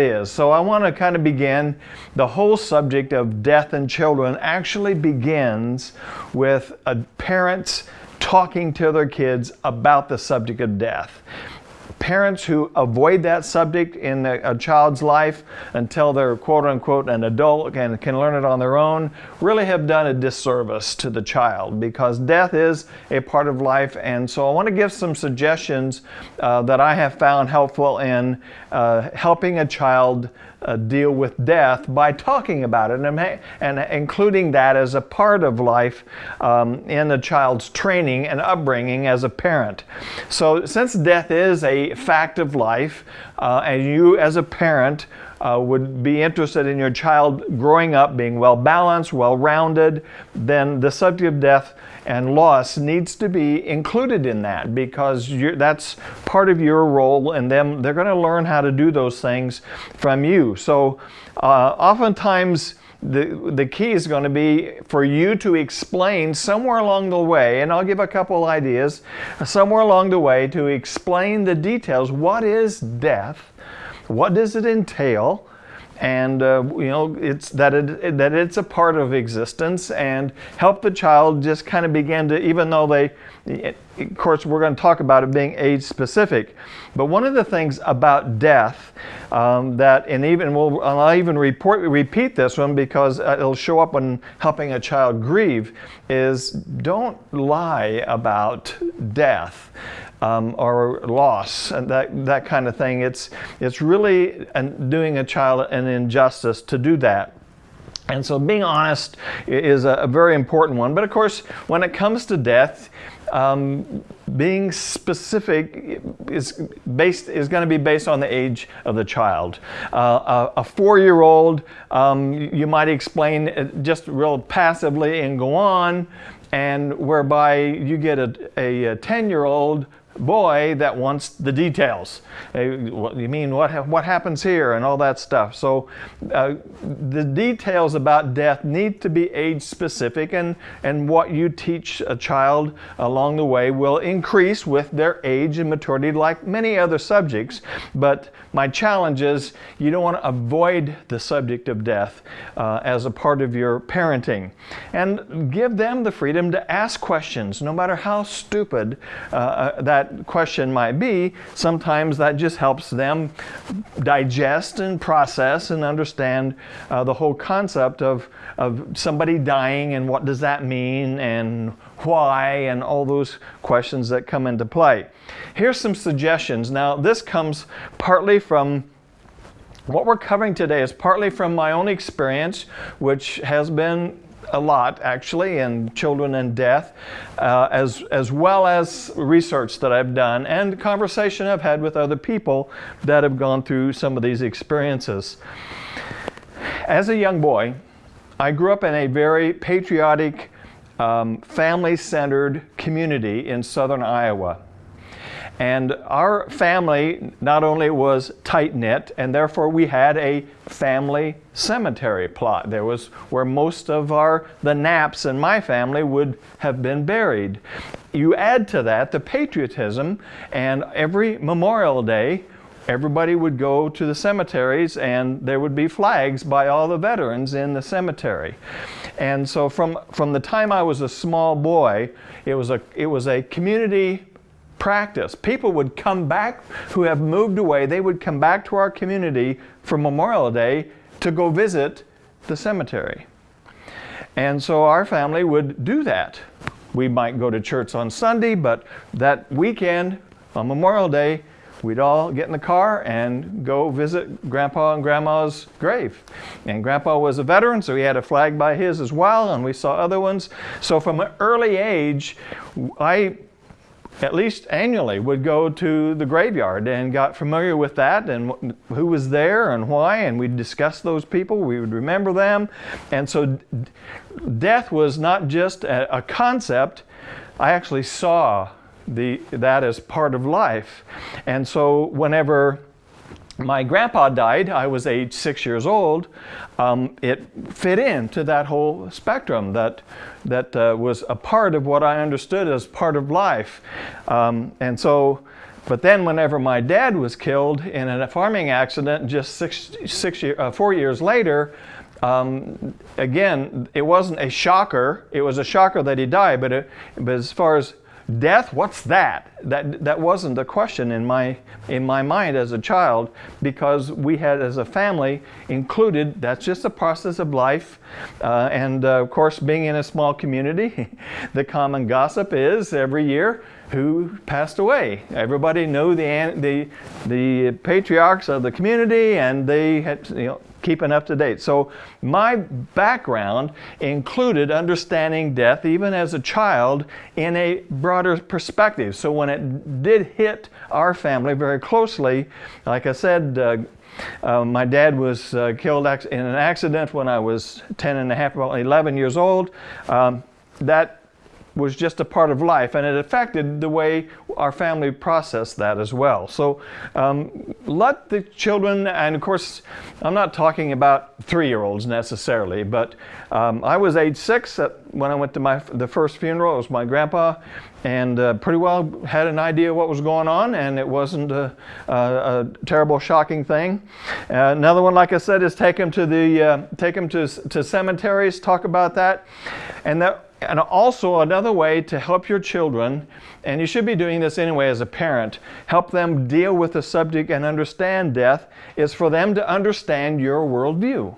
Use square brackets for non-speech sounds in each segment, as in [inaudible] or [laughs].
is. So I want to kind of begin the whole subject of death and children actually begins with parents talking to their kids about the subject of death parents who avoid that subject in a, a, child's life until they're quote unquote an adult and can learn it on their own really have done a disservice to the child because death is a part of life. And so I want to give some suggestions uh, that I have found helpful in uh, helping a child uh, deal with death by talking about it and, and, including that as a part of life um, in a child's training and upbringing as a parent. So since death is a fact of life uh, and you as a parent uh, would be interested in your child growing up being well balanced, well rounded, then the subject of death and loss needs to be included in that because that's part of your role and them they're going to learn how to do those things from you. So uh, oftentimes the, the key is going to be for you to explain somewhere along the way, and I'll give a couple ideas, somewhere along the way to explain the details. What is death? What does it entail? and uh, you know it's that it that it's a part of existence and help the child just kind of begin to even though they of course we're going to talk about it being age specific but one of the things about death um, that and even we'll I'll even report repeat this one because it'll show up when helping a child grieve is don't lie about death um, or loss and that, that kind of thing. It's, it's really an, doing a child an injustice to do that. And so being honest is a, a, very important one. But of course, when it comes to death, um, being specific is based is going to be based on the age of the child. Uh, a, a four-year-old, um, you might explain just real passively and go on, and whereby you get a 10-year-old boy that wants the details. you mean what what happens here and all that stuff. So uh, the details about death need to be age specific and and what you teach a child along the way will increase with their age and maturity like many other subjects. But my challenge is you don't want to avoid the subject of death uh, as a part of your parenting and give them the freedom to ask questions no matter how stupid uh, uh that question might be, sometimes that just helps them digest and process and understand uh, the whole concept of, of somebody dying and what does that mean and why and all those questions that come into play. Here's some suggestions. Now this comes partly from what we're covering today is partly from my own experience, which has been a lot actually in children and death, uh, as, as well as research that I've done and conversation I've had with other people that have gone through some of these experiences. As a young boy, I grew up in a very patriotic, um, family-centered community in southern Iowa. And our family not only was tight-knit, and therefore we had a family cemetery plot. There was where most of our, the Knapps in my family would have been buried. You add to that the patriotism, and every Memorial Day, everybody would go to the cemeteries and there would be flags by all the veterans in the cemetery. And so from, from the time I was a small boy, it was a, it was a community practice. People would come back who have moved away, they would come back to our community for Memorial Day to go visit the cemetery. And so our family would do that. We might go to church on Sunday, but that weekend on Memorial Day, we'd all get in the car and go visit Grandpa and Grandma's grave. And Grandpa was a veteran, so he had a flag by his as well, and we saw other ones. So from an early age, I at least annually would go to the graveyard and got familiar with that and who was there and why and we'd discuss those people we would remember them. And so death was not just a, a concept. I actually saw the that as part of life. And so whenever my grandpa died, I was age six years old, um, it fit into that whole spectrum that, that uh, was a part of what I understood as part of life. Um, and so But then, whenever my dad was killed in a farming accident, just six, six year, uh, four years later, um, again, it wasn't a shocker. It was a shocker that he died, but, it, but as far as death, what's that? That that wasn't a question in my in my mind as a child because we had, as a family, included. That's just a process of life, uh, and uh, of course, being in a small community, [laughs] the common gossip is every year who passed away. Everybody knew the the the patriarchs of the community, and they had you know keeping up to date. So my background included understanding death even as a child in a broader perspective. So when it did hit our family very closely, like I said, uh, uh, my dad was uh, killed in an accident when I was 10 and a half, about 11 years old. Um, that was just a part of life and it affected the way our family processed that as well. So um, let the children, and of course, I'm not talking about three-year-olds necessarily, but um, I was age six when I went to my the first funeral. It was my grandpa, and uh, pretty well had an idea what was going on, and it wasn't a, a, a terrible, shocking thing. Uh, another one, like I said, is take them to the uh, take them to to cemeteries, talk about that, and that and also another way to help your children, and you should be doing this anyway as a parent, help them deal with the subject and understand death, is for them to understand your worldview.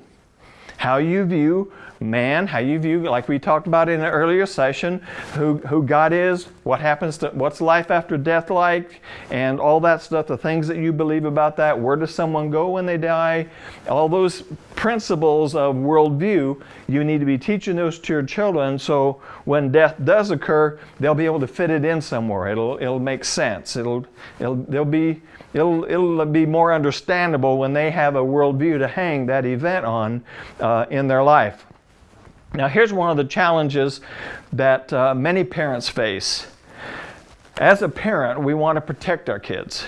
How you view man, how you view, like we talked about in an earlier session, who, who God is, what happens to, what's life after death like, and all that stuff, the things that you believe about that, where does someone go when they die, all those principles of worldview, you need to be teaching those to your children so when death does occur, they'll be able to fit it in somewhere. It'll, it'll make sense. It'll, it'll, they'll be, it'll, it'll be more understandable when they have a worldview to hang that event on uh, in their life. Now here's one of the challenges that uh, many parents face. As a parent, we want to protect our kids.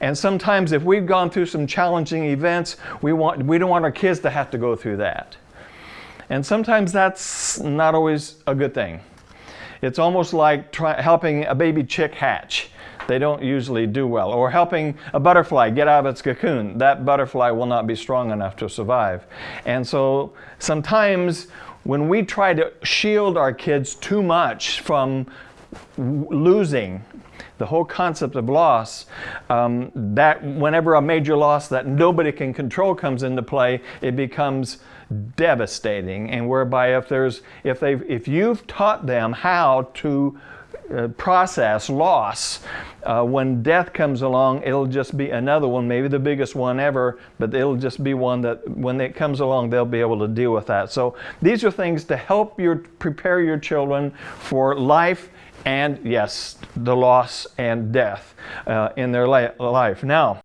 And sometimes if we've gone through some challenging events, we, want, we don't want our kids to have to go through that. And sometimes that's not always a good thing. It's almost like try, helping a baby chick hatch they don't usually do well. Or helping a butterfly get out of its cocoon. That butterfly will not be strong enough to survive. And so sometimes when we try to shield our kids too much from losing, the whole concept of loss, um, that whenever a major loss that nobody can control comes into play, it becomes devastating. And whereby if there's, if they, if you've taught them how to uh, process loss, uh, when death comes along, it'll just be another one, maybe the biggest one ever, but it'll just be one that when it comes along, they'll be able to deal with that. So these are things to help your prepare your children for life and yes, the loss and death uh, in their life. Now,